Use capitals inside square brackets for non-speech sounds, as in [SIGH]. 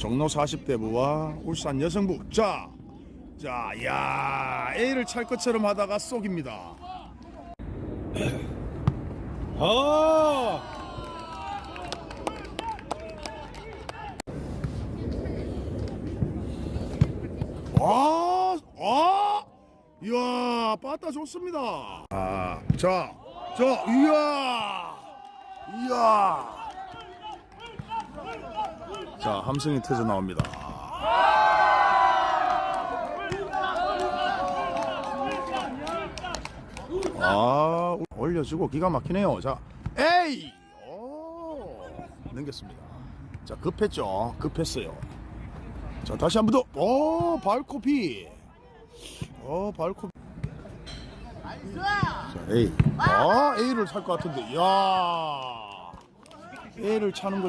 종로 40대부와 울산 여성부. 자, 자, 야, A를 찰 것처럼 하다가 쏙입니다. 아! [CLEARS THROAT] 와, 아, 이야, 빠따 좋습니다. 아, 자, 자, 이야, 이야. 자, 함성이 터져 나옵니다. 아, 올려주고 기가 막히네요. 자, 에이, 오, 넘겼습니다. 자, 급했죠. 급했어요. 자, 다시 한 번 더. 오, 발코피. 어, 발코피. 자, A. 아, A를 살 것 같은데. 야. A를 차는 것